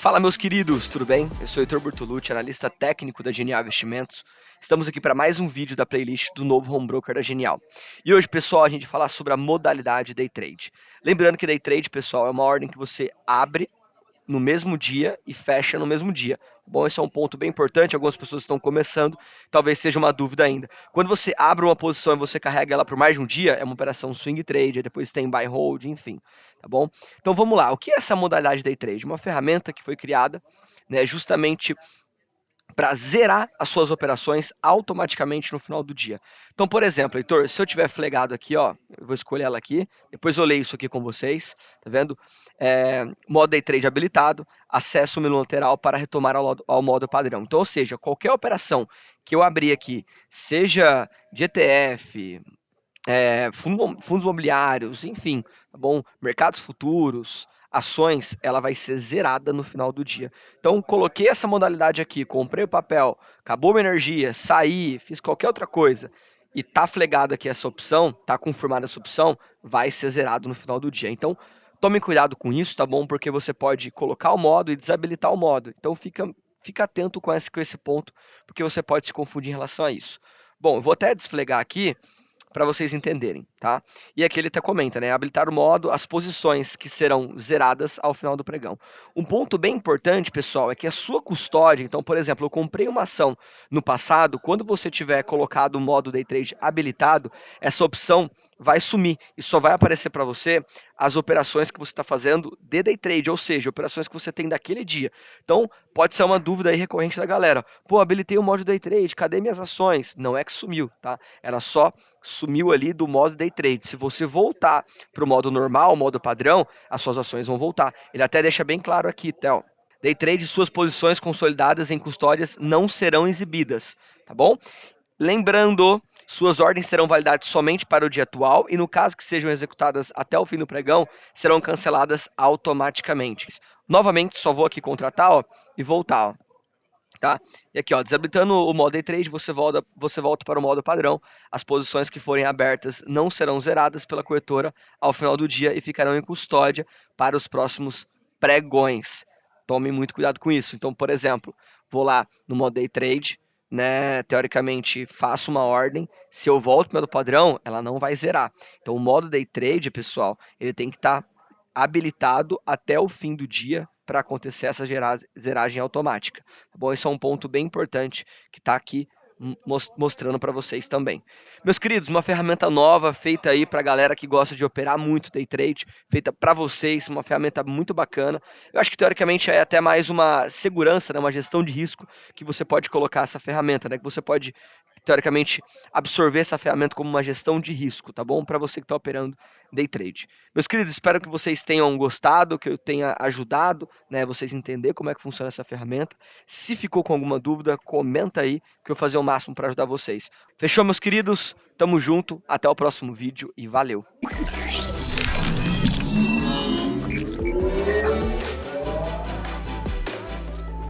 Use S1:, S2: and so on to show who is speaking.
S1: Fala meus queridos, tudo bem? Eu sou o Heitor Bertolucci, analista técnico da Genial Investimentos. Estamos aqui para mais um vídeo da playlist do novo home broker da Genial. E hoje, pessoal, a gente vai falar sobre a modalidade day trade. Lembrando que day trade, pessoal, é uma ordem que você abre no mesmo dia e fecha no mesmo dia. Bom, esse é um ponto bem importante. Algumas pessoas estão começando, talvez seja uma dúvida ainda. Quando você abre uma posição e você carrega ela por mais de um dia, é uma operação swing trade, depois tem buy hold, enfim, tá bom? Então vamos lá. O que é essa modalidade day trade? Uma ferramenta que foi criada, né, justamente para zerar as suas operações automaticamente no final do dia. Então, por exemplo, Heitor, se eu tiver flegado aqui, ó, eu vou escolher ela aqui, depois eu leio isso aqui com vocês, tá vendo? É, modo day trade habilitado, acesso menu lateral para retomar ao, ao, modo padrão. Então, ou seja, qualquer operação que eu abrir aqui, seja de ETF, é, fundo, fundos imobiliários, enfim, tá bom? Mercados futuros, ações, ela vai ser zerada no final do dia. Então, coloquei essa modalidade aqui, comprei o papel, acabou minha energia, saí, fiz qualquer outra coisa e tá flegada aqui essa opção, tá confirmada essa opção, vai ser zerado no final do dia. Então, tome cuidado com isso, tá bom? Porque você pode colocar o modo e desabilitar o modo. Então, fica, fica atento com esse, com esse ponto, porque você pode se confundir em relação a isso. Bom, eu vou até desflegar aqui para vocês entenderem, tá? E aqui ele até comenta, né? Habilitar o modo, as posições que serão zeradas ao final do pregão. Um ponto bem importante, pessoal, é que a sua custódia, então, por exemplo, eu comprei uma ação no passado, quando você tiver colocado o modo day trade habilitado, essa opção vai sumir e só vai aparecer para você as operações que você está fazendo de day trade, ou seja, operações que você tem daquele dia. Então, pode ser uma dúvida aí recorrente da galera. Pô, habilitei o modo day trade, cadê minhas ações? Não é que sumiu, tá? Ela só sumiu ali do modo day trade. Se você voltar para o modo normal, modo padrão, as suas ações vão voltar. Ele até deixa bem claro aqui, Theo. Day trade, suas posições consolidadas em custódias não serão exibidas, tá bom? Lembrando suas ordens serão validadas somente para o dia atual e, no caso que sejam executadas até o fim do pregão, serão canceladas automaticamente. Novamente, só vou aqui contratar ó, e voltar. Ó. Tá? E aqui, ó, desabilitando o modo day trade, você volta, você volta para o modo padrão. As posições que forem abertas não serão zeradas pela corretora ao final do dia e ficarão em custódia para os próximos pregões. Tome muito cuidado com isso. Então, por exemplo, vou lá no modo day trade, né, teoricamente, faço uma ordem, se eu volto para o padrão, ela não vai zerar. Então, o modo day trade, pessoal, ele tem que estar tá habilitado até o fim do dia para acontecer essa zeragem automática. Tá bom? Esse é um ponto bem importante que está aqui mostrando para vocês também. Meus queridos, uma ferramenta nova feita aí para a galera que gosta de operar muito day trade, feita para vocês, uma ferramenta muito bacana. Eu acho que teoricamente é até mais uma segurança, né, uma gestão de risco que você pode colocar essa ferramenta, né, que você pode teoricamente absorver essa ferramenta como uma gestão de risco, tá bom? Para você que está operando day trade. Meus queridos, espero que vocês tenham gostado, que eu tenha ajudado, né, vocês entender como é que funciona essa ferramenta. Se ficou com alguma dúvida, comenta aí que eu vou fazer o máximo para ajudar vocês. Fechou, meus queridos? Tamo junto, até o próximo vídeo e valeu!